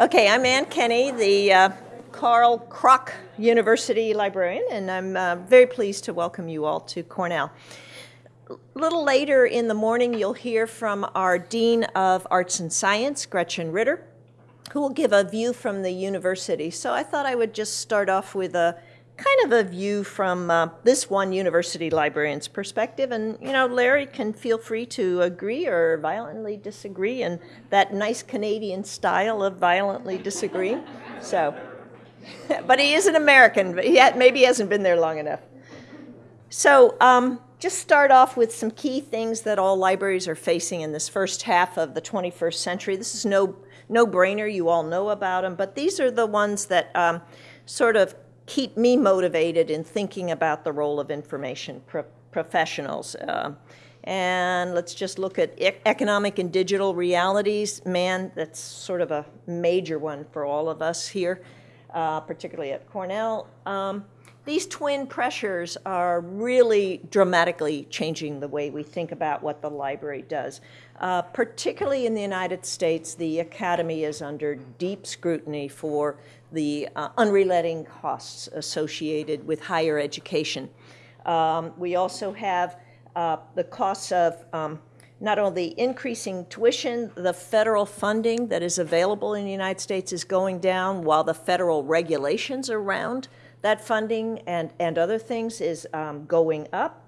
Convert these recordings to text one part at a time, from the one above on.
Okay, I'm Ann Kenney, the uh, Carl Kroch University librarian, and I'm uh, very pleased to welcome you all to Cornell. A little later in the morning, you'll hear from our Dean of Arts and Science, Gretchen Ritter, who will give a view from the university. So I thought I would just start off with a kind of a view from uh, this one university librarian's perspective. And, you know, Larry can feel free to agree or violently disagree in that nice Canadian style of violently disagree. So, but he is an American, but had, maybe he hasn't been there long enough. So, um, just start off with some key things that all libraries are facing in this first half of the 21st century. This is no no brainer, you all know about them, but these are the ones that um, sort of keep me motivated in thinking about the role of information pro professionals. Uh, and let's just look at e economic and digital realities. Man, that's sort of a major one for all of us here, uh, particularly at Cornell. Um, these twin pressures are really dramatically changing the way we think about what the library does. Uh, particularly in the United States, the Academy is under deep scrutiny for the uh, unrelenting costs associated with higher education. Um, we also have uh, the costs of um, not only increasing tuition, the federal funding that is available in the United States is going down while the federal regulations around that funding and, and other things is um, going up.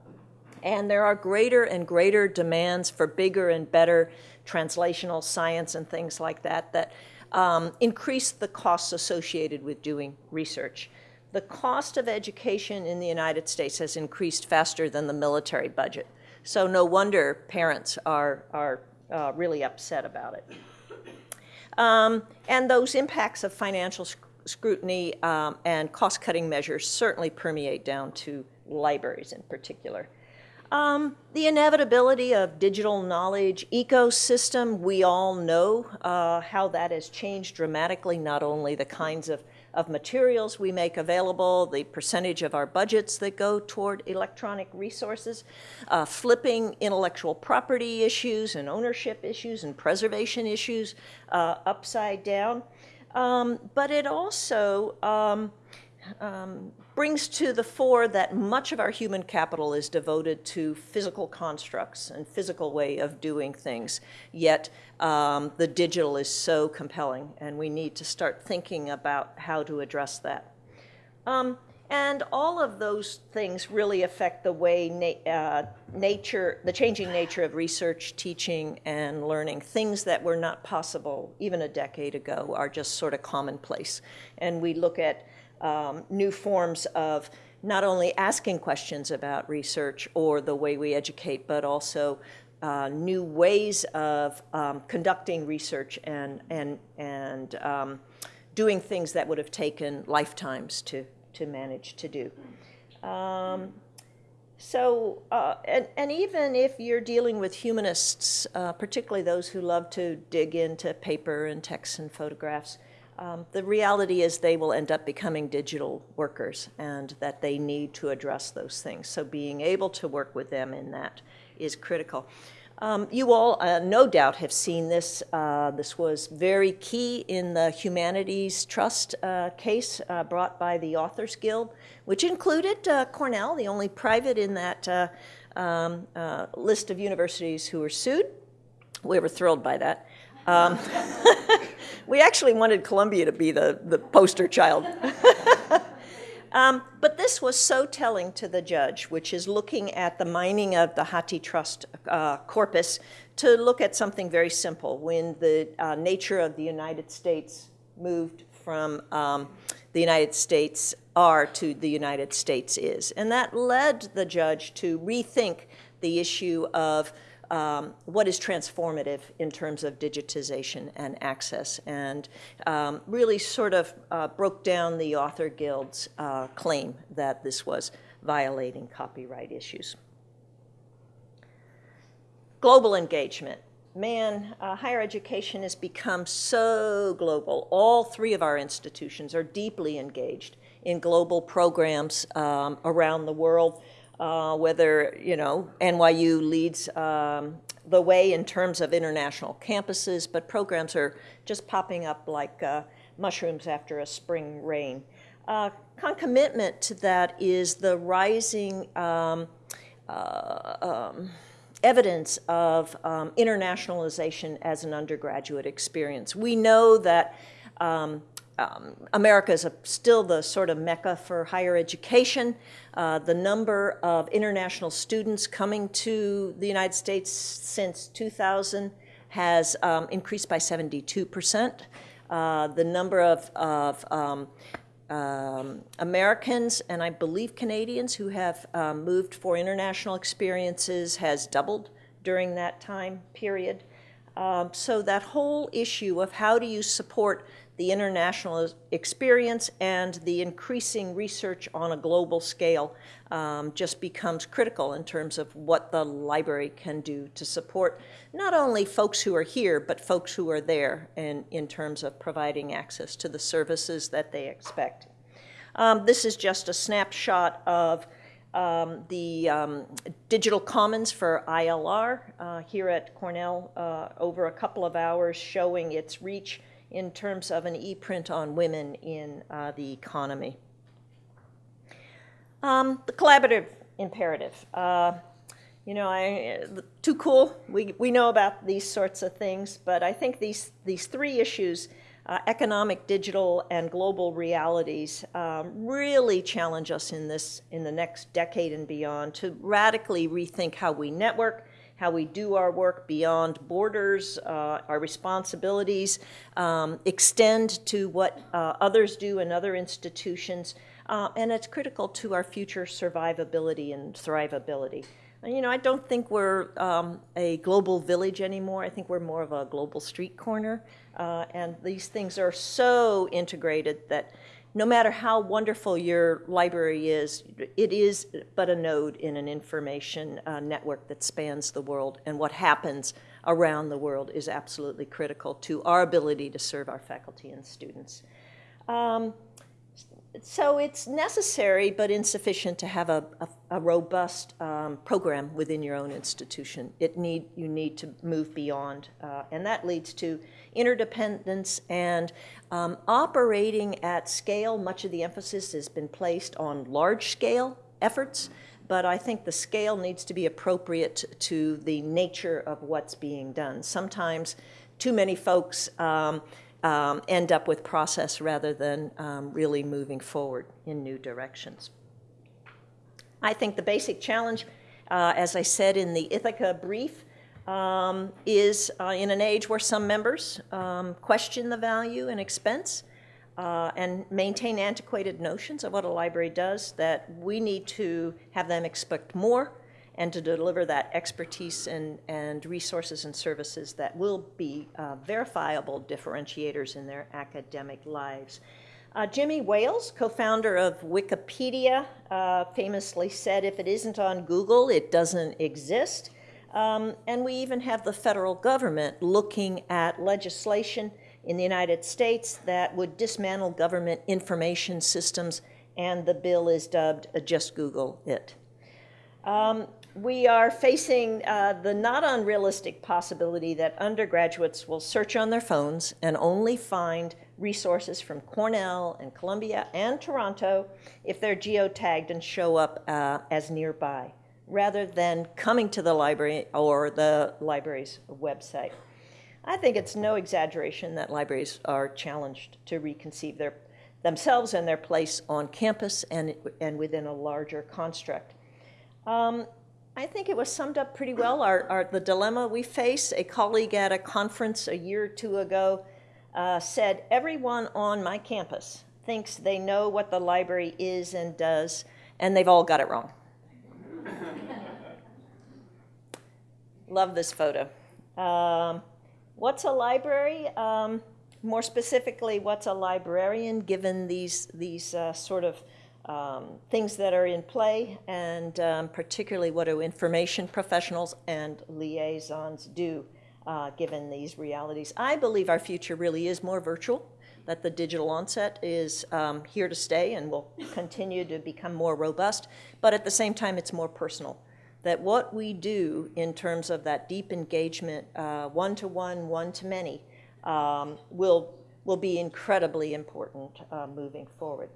And there are greater and greater demands for bigger and better translational science and things like that that um, increase the costs associated with doing research. The cost of education in the United States has increased faster than the military budget. So no wonder parents are, are uh, really upset about it. Um, and those impacts of financial scrutiny um, and cost-cutting measures certainly permeate down to libraries in particular. Um, the inevitability of digital knowledge ecosystem, we all know uh, how that has changed dramatically, not only the kinds of, of materials we make available, the percentage of our budgets that go toward electronic resources, uh, flipping intellectual property issues and ownership issues and preservation issues uh, upside down. Um, but it also um, um, brings to the fore that much of our human capital is devoted to physical constructs and physical way of doing things. Yet um, the digital is so compelling, and we need to start thinking about how to address that. And all of those things really affect the way na uh, nature, the changing nature of research, teaching, and learning. Things that were not possible even a decade ago are just sort of commonplace. And we look at um, new forms of not only asking questions about research or the way we educate, but also uh, new ways of um, conducting research and, and, and um, doing things that would have taken lifetimes to, to manage to do. Um, so, uh, and, and even if you're dealing with humanists, uh, particularly those who love to dig into paper and text and photographs, um, the reality is they will end up becoming digital workers and that they need to address those things. So being able to work with them in that is critical. Um, you all uh, no doubt have seen this. Uh, this was very key in the Humanities Trust uh, case uh, brought by the Authors Guild, which included uh, Cornell, the only private in that uh, um, list of universities who were sued. We were thrilled by that. Um, we actually wanted Columbia to be the, the poster child. Um, but this was so telling to the judge, which is looking at the mining of the HathiTrust uh, corpus to look at something very simple. When the uh, nature of the United States moved from um, the United States are to the United States is. And that led the judge to rethink the issue of um, what is transformative in terms of digitization and access, and um, really sort of uh, broke down the Author Guild's uh, claim that this was violating copyright issues. Global engagement. Man, uh, higher education has become so global. All three of our institutions are deeply engaged in global programs um, around the world. Uh, whether, you know, NYU leads um, the way in terms of international campuses, but programs are just popping up like uh, mushrooms after a spring rain. Uh, concomitant to that is the rising um, uh, um, evidence of um, internationalization as an undergraduate experience. We know that um, America is a, still the sort of mecca for higher education. Uh, the number of international students coming to the United States since 2000 has um, increased by 72%. Uh, the number of, of um, um, Americans and I believe Canadians who have um, moved for international experiences has doubled during that time period. Um, so that whole issue of how do you support the international experience and the increasing research on a global scale um, just becomes critical in terms of what the library can do to support not only folks who are here, but folks who are there in, in terms of providing access to the services that they expect. Um, this is just a snapshot of um, the um, digital commons for ILR uh, here at Cornell uh, over a couple of hours showing its reach in terms of an e-print on women in uh, the economy. Um, the collaborative imperative. Uh, you know, I, too cool. We, we know about these sorts of things, but I think these, these three issues, uh, economic, digital, and global realities, um, really challenge us in this in the next decade and beyond to radically rethink how we network, how we do our work beyond borders, uh, our responsibilities um, extend to what uh, others do in other institutions, uh, and it's critical to our future survivability and thrivability. And, you know, I don't think we're um, a global village anymore. I think we're more of a global street corner, uh, and these things are so integrated that no matter how wonderful your library is, it is but a node in an information uh, network that spans the world, and what happens around the world is absolutely critical to our ability to serve our faculty and students. Um, so it's necessary but insufficient to have a, a, a robust um, program within your own institution. It need, you need to move beyond, uh, and that leads to interdependence and um, operating at scale. Much of the emphasis has been placed on large scale efforts, but I think the scale needs to be appropriate to the nature of what's being done. Sometimes too many folks um, um, end up with process rather than um, really moving forward in new directions. I think the basic challenge, uh, as I said in the Ithaka brief, um, is uh, in an age where some members um, question the value and expense uh, and maintain antiquated notions of what a library does, that we need to have them expect more and to deliver that expertise and, and resources and services that will be uh, verifiable differentiators in their academic lives. Uh, Jimmy Wales, co-founder of Wikipedia, uh, famously said, if it isn't on Google, it doesn't exist. Um, and we even have the federal government looking at legislation in the United States that would dismantle government information systems, and the bill is dubbed Just Google It. Um, we are facing uh, the not unrealistic possibility that undergraduates will search on their phones and only find resources from Cornell and Columbia and Toronto if they're geotagged and show up uh, as nearby, rather than coming to the library or the library's website. I think it's no exaggeration that libraries are challenged to reconceive their, themselves and their place on campus and, and within a larger construct. Um, I think it was summed up pretty well, our, our, the dilemma we face. A colleague at a conference a year or two ago uh, said, everyone on my campus thinks they know what the library is and does, and they've all got it wrong. Love this photo. Um, what's a library? Um, more specifically, what's a librarian given these, these uh, sort of um, things that are in play, and um, particularly what do information professionals and liaisons do uh, given these realities. I believe our future really is more virtual. that the digital onset is um, here to stay and will continue to become more robust, but at the same time, it's more personal. That what we do in terms of that deep engagement, one to one, one to many, um, will, will be incredibly important uh, moving forward.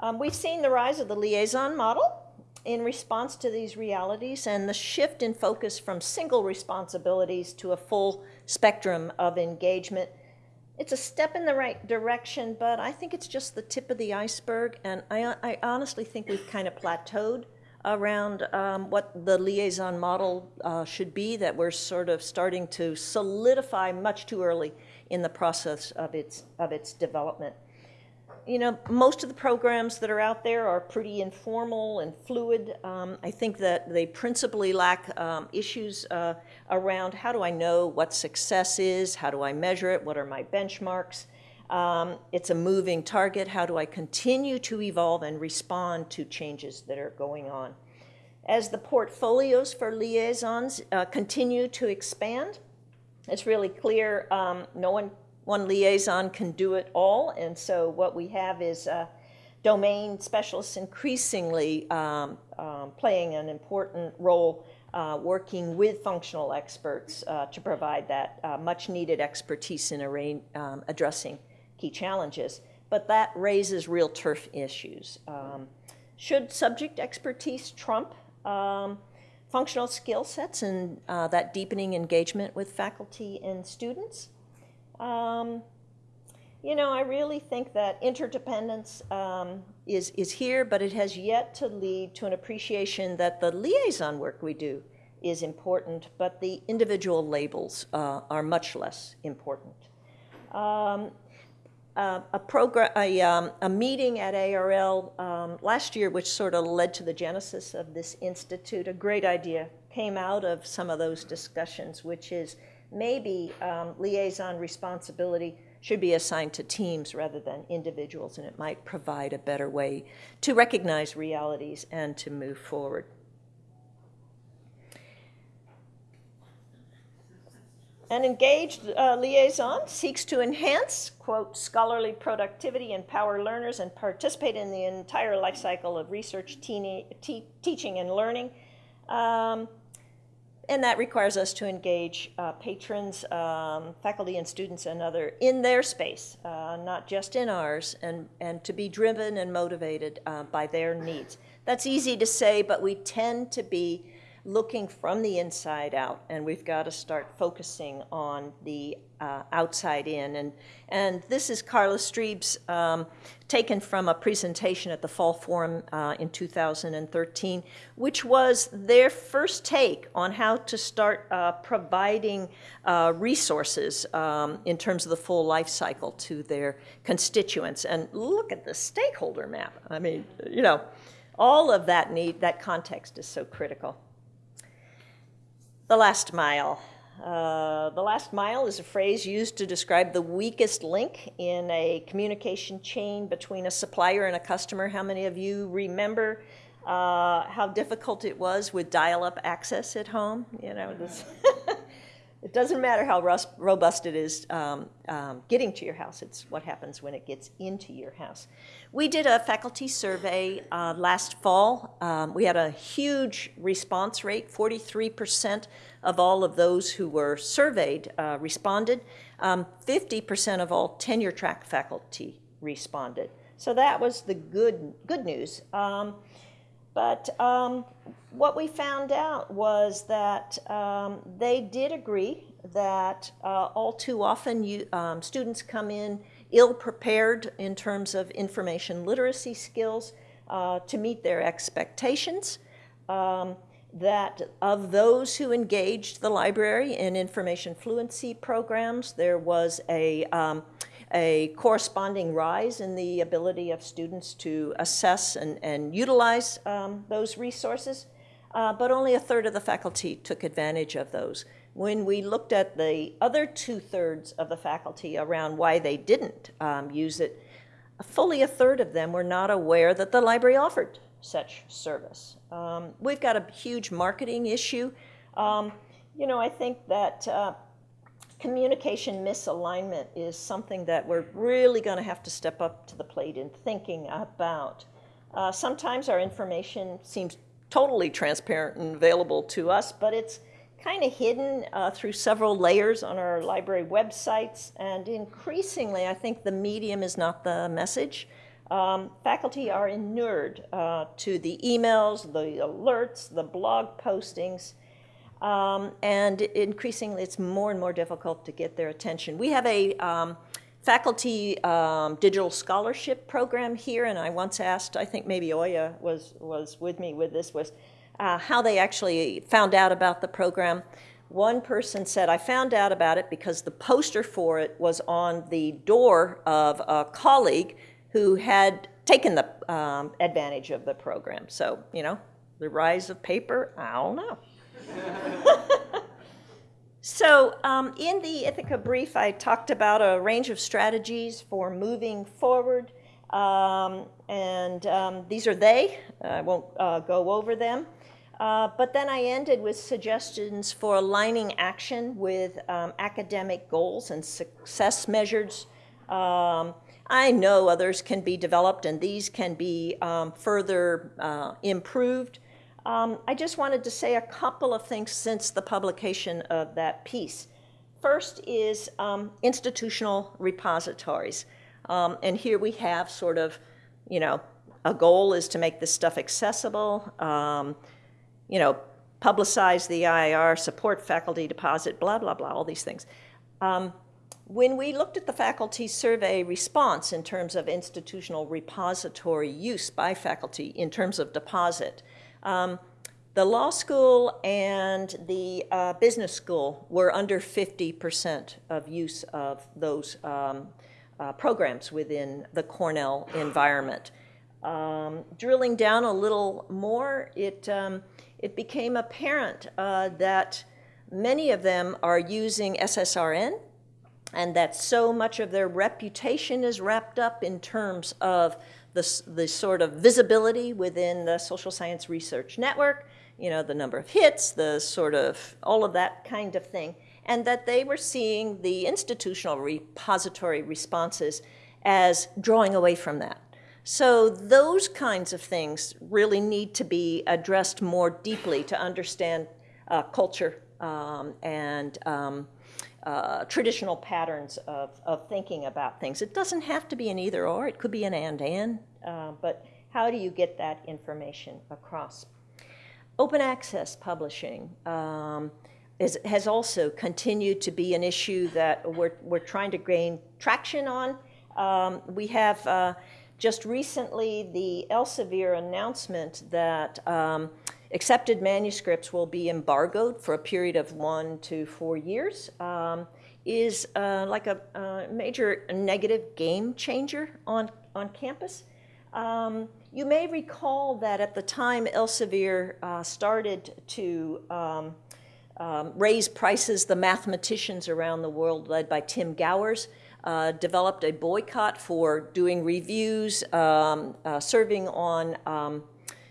Um, we've seen the rise of the liaison model in response to these realities and the shift in focus from single responsibilities to a full spectrum of engagement. It's a step in the right direction, but I think it's just the tip of the iceberg, and I, I honestly think we've kind of plateaued around um, what the liaison model uh, should be, that we're sort of starting to solidify much too early in the process of its, of its development you know, most of the programs that are out there are pretty informal and fluid. Um, I think that they principally lack um, issues uh, around how do I know what success is, how do I measure it, what are my benchmarks. Um, it's a moving target. How do I continue to evolve and respond to changes that are going on? As the portfolios for liaisons uh, continue to expand, it's really clear um, no one one liaison can do it all, and so what we have is uh, domain specialists increasingly um, um, playing an important role uh, working with functional experts uh, to provide that uh, much needed expertise in um, addressing key challenges. But that raises real turf issues. Um, should subject expertise trump um, functional skill sets and uh, that deepening engagement with faculty and students? Um, you know, I really think that interdependence um, is, is here, but it has yet to lead to an appreciation that the liaison work we do is important, but the individual labels uh, are much less important. Um, uh, a program, a, um, a, meeting at ARL um, last year, which sort of led to the genesis of this institute. A great idea came out of some of those discussions, which is maybe um, liaison responsibility should be assigned to teams rather than individuals, and it might provide a better way to recognize realities and to move forward. An engaged uh, liaison seeks to enhance, quote, scholarly productivity, empower learners, and participate in the entire life cycle of research, te teaching, and learning. Um, and that requires us to engage uh, patrons, um, faculty and students and other in their space, uh, not just in ours, and, and to be driven and motivated uh, by their needs. That's easy to say, but we tend to be looking from the inside out, and we've got to start focusing on the uh, outside in. And, and this is Karla Strieb's um, taken from a presentation at the Fall Forum uh, in 2013, which was their first take on how to start uh, providing uh, resources um, in terms of the full life cycle to their constituents. And look at the stakeholder map. I mean, you know, all of that need, that context is so critical. The last mile. Uh, the last mile is a phrase used to describe the weakest link in a communication chain between a supplier and a customer. How many of you remember uh, how difficult it was with dial-up access at home? You know, this It doesn't matter how robust it is um, um, getting to your house, it's what happens when it gets into your house. We did a faculty survey uh, last fall. Um, we had a huge response rate, 43% of all of those who were surveyed uh, responded. 50% um, of all tenure track faculty responded. So that was the good, good news. But um, what we found out was that um, they did agree that uh, all too often you, um, students come in ill prepared in terms of information literacy skills uh, to meet their expectations. Um, that of those who engaged the library in information fluency programs, there was a um, a corresponding rise in the ability of students to assess and, and utilize um, those resources, uh, but only a third of the faculty took advantage of those. When we looked at the other two-thirds of the faculty around why they didn't um, use it, fully a third of them were not aware that the library offered such service. Um, we've got a huge marketing issue. Um, you know, I think that uh, communication misalignment is something that we're really going to have to step up to the plate in thinking about. Uh, sometimes our information seems totally transparent and available to us, but it's kind of hidden uh, through several layers on our library websites, and increasingly, I think the medium is not the message. Um, faculty are inured uh, to the emails, the alerts, the blog postings, um, and increasingly it's more and more difficult to get their attention. We have a um, faculty um, digital scholarship program here, and I once asked, I think maybe Oya was, was with me with this, was uh, how they actually found out about the program. One person said, I found out about it because the poster for it was on the door of a colleague who had taken the um, advantage of the program. So, you know, the rise of paper, I don't know. so, um, in the Ithaka brief, I talked about a range of strategies for moving forward. Um, and um, these are they. I won't uh, go over them. Uh, but then I ended with suggestions for aligning action with um, academic goals and success measures. Um, I know others can be developed and these can be um, further uh, improved. Um, I just wanted to say a couple of things since the publication of that piece. First is um, institutional repositories. Um, and here we have sort of, you know, a goal is to make this stuff accessible, um, you know, publicize the IIR, support faculty deposit, blah, blah, blah, all these things. Um, when we looked at the faculty survey response in terms of institutional repository use by faculty in terms of deposit, um, the law school and the uh, business school were under 50% of use of those um, uh, programs within the Cornell environment. Um, drilling down a little more, it, um, it became apparent uh, that many of them are using SSRN and that so much of their reputation is wrapped up in terms of the, the sort of visibility within the social science research network, you know, the number of hits, the sort of all of that kind of thing, and that they were seeing the institutional repository responses as drawing away from that. So those kinds of things really need to be addressed more deeply to understand uh, culture um, and um, uh, traditional patterns of, of thinking about things. It doesn't have to be an either or, it could be an and and, uh, but how do you get that information across? Open access publishing um, is, has also continued to be an issue that we're, we're trying to gain traction on. Um, we have uh, just recently the Elsevier announcement that um, Accepted manuscripts will be embargoed for a period of one to four years. Um, is uh, like a, a, major negative game changer on, on campus. Um, you may recall that at the time Elsevier uh, started to um, um, raise prices, the mathematicians around the world, led by Tim Gowers, uh, developed a boycott for doing reviews, um, uh, serving on um,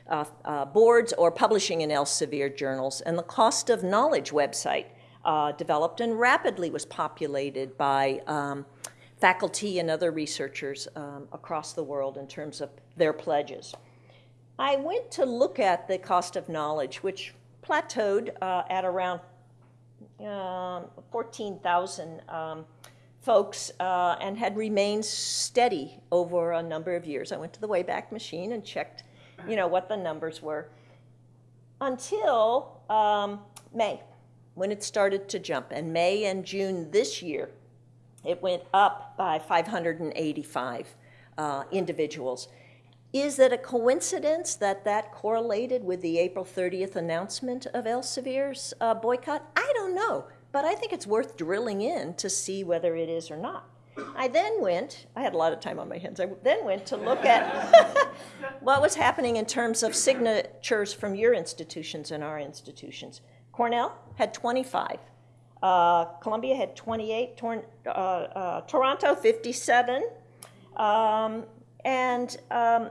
uh, uh, boards or publishing in Elsevier journals. And the Cost of Knowledge website uh, developed and rapidly was populated by um, faculty and other researchers um, across the world in terms of their pledges. I went to look at the cost of knowledge, which plateaued uh, at around um, 14,000 um, folks uh, and had remained steady over a number of years. I went to the Wayback Machine and checked you know, what the numbers were until um, May, when it started to jump. And May and June this year, it went up by 585 uh, individuals. Is it a coincidence that that correlated with the April 30th announcement of Elsevier's uh, boycott? I don't know, but I think it's worth drilling in to see whether it is or not. I then went, I had a lot of time on my hands, I then went to look at what was happening in terms of signatures from your institutions and our institutions. Cornell had 25. Uh, Columbia had 28, Tor uh, uh, Toronto 57, um, and um,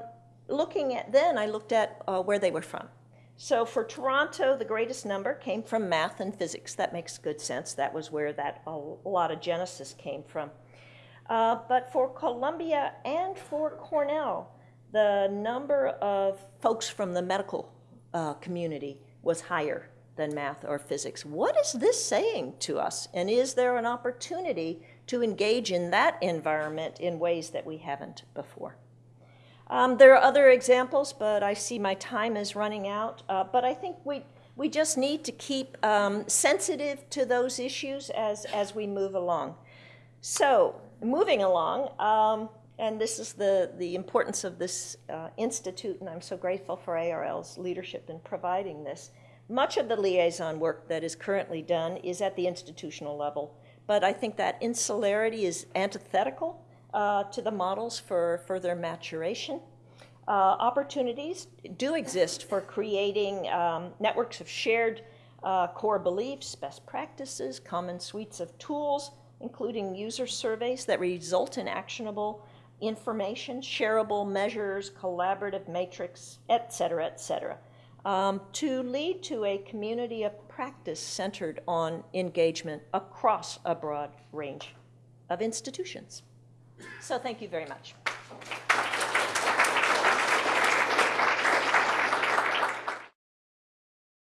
looking at then, I looked at uh, where they were from. So for Toronto, the greatest number came from math and physics. That makes good sense. That was where that a lot of genesis came from. Uh, but for Columbia and for Cornell, the number of folks from the medical uh, community was higher than math or physics. What is this saying to us? And is there an opportunity to engage in that environment in ways that we haven't before? Um, there are other examples, but I see my time is running out. Uh, but I think we, we just need to keep um, sensitive to those issues as, as we move along. So, moving along, um, and this is the, the importance of this uh, institute, and I'm so grateful for ARL's leadership in providing this. Much of the liaison work that is currently done is at the institutional level, but I think that insularity is antithetical uh, to the models for further maturation. Uh, opportunities do exist for creating um, networks of shared uh, core beliefs, best practices, common suites of tools, including user surveys that result in actionable information, shareable measures, collaborative matrix, et cetera, et cetera, um, to lead to a community of practice centered on engagement across a broad range of institutions. So thank you very much.